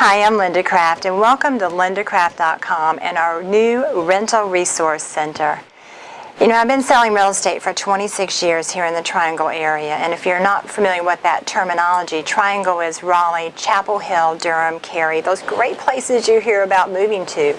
Hi, I'm Linda Craft and welcome to lindacraft.com and our new Rental Resource Center. You know, I've been selling real estate for 26 years here in the Triangle area, and if you're not familiar with that terminology, Triangle is Raleigh, Chapel Hill, Durham, Cary, those great places you hear about moving to.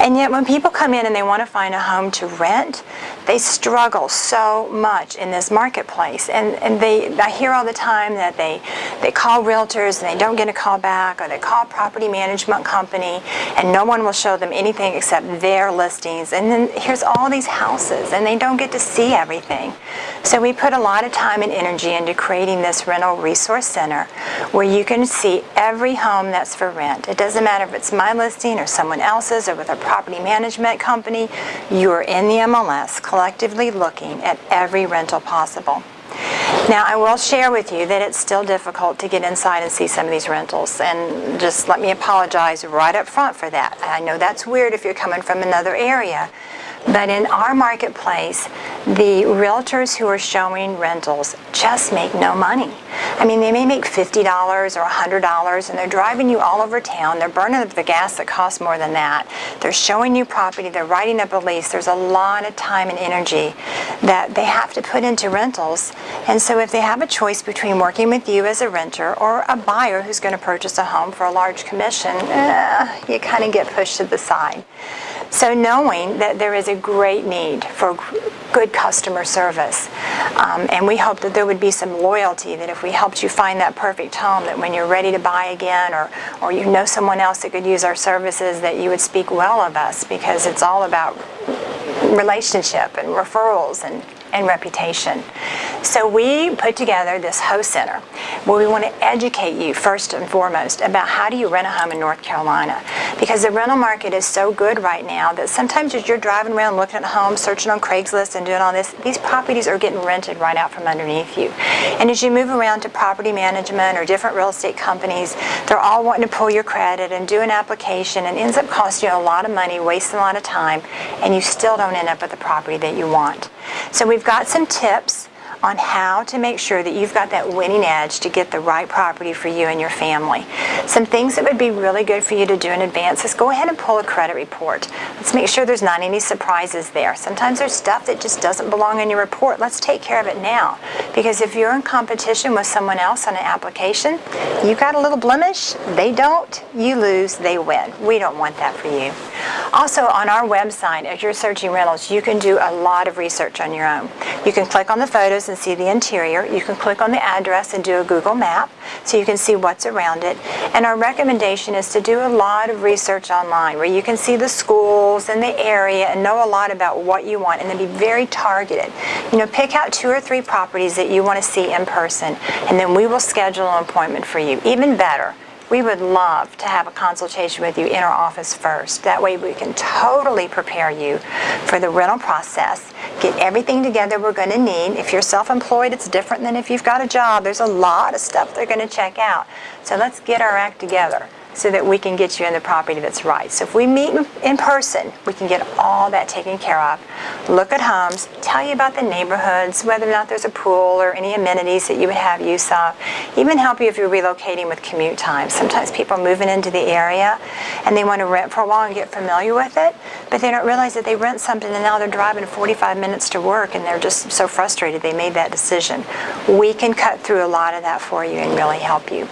And yet when people come in and they want to find a home to rent, they struggle so much in this marketplace. And, and they, I hear all the time that they, they call realtors and they don't get a call back, or they call property management company and no one will show them anything except their listings. And then here's all these houses and they don't get to see everything. So we put a lot of time and energy into creating this rental resource center where you can see every home that's for rent. It doesn't matter if it's my listing or someone else's or with a property management company, you're in the MLS collectively looking at every rental possible. Now I will share with you that it's still difficult to get inside and see some of these rentals and just let me apologize right up front for that. I know that's weird if you're coming from another area but in our marketplace, the realtors who are showing rentals just make no money. I mean, they may make $50 or $100 and they're driving you all over town. They're burning up the gas that costs more than that. They're showing you property. They're writing up a lease. There's a lot of time and energy that they have to put into rentals. And so if they have a choice between working with you as a renter or a buyer who's going to purchase a home for a large commission, eh, you kind of get pushed to the side. So knowing that there is a great need for good customer service, um, and we hope that there would be some loyalty, that if we helped you find that perfect home, that when you're ready to buy again or, or you know someone else that could use our services, that you would speak well of us because it's all about relationship and referrals and and reputation. So we put together this host center where we want to educate you first and foremost about how do you rent a home in North Carolina because the rental market is so good right now that sometimes as you're driving around looking at homes, searching on Craigslist and doing all this, these properties are getting rented right out from underneath you. And as you move around to property management or different real estate companies, they're all wanting to pull your credit and do an application and ends up costing you a lot of money, wasting a lot of time, and you still don't end up with the property that you want. So we've got some tips on how to make sure that you've got that winning edge to get the right property for you and your family. Some things that would be really good for you to do in advance is go ahead and pull a credit report. Let's make sure there's not any surprises there. Sometimes there's stuff that just doesn't belong in your report. Let's take care of it now. Because if you're in competition with someone else on an application, you've got a little blemish, they don't, you lose, they win. We don't want that for you. Also on our website, as you're searching rentals, you can do a lot of research on your own. You can click on the photos and see the interior. You can click on the address and do a Google map so you can see what's around it. And our recommendation is to do a lot of research online where you can see the schools and the area and know a lot about what you want and then be very targeted. You know, pick out two or three properties that you want to see in person and then we will schedule an appointment for you. Even better, we would love to have a consultation with you in our office first. That way we can totally prepare you for the rental process, get everything together we're going to need. If you're self-employed, it's different than if you've got a job. There's a lot of stuff they're going to check out. So let's get our act together so that we can get you in the property that's right. So if we meet in person, we can get all that taken care of. Look at homes, tell you about the neighborhoods, whether or not there's a pool or any amenities that you would have use of. Even help you if you're relocating with commute time. Sometimes people are moving into the area and they want to rent for a while and get familiar with it, but they don't realize that they rent something and now they're driving 45 minutes to work and they're just so frustrated they made that decision. We can cut through a lot of that for you and really help you.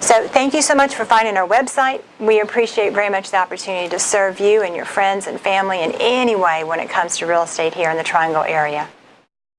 So thank you so much for finding our website. We appreciate very much the opportunity to serve you and your friends and family in any way when it comes to real estate here in the Triangle area.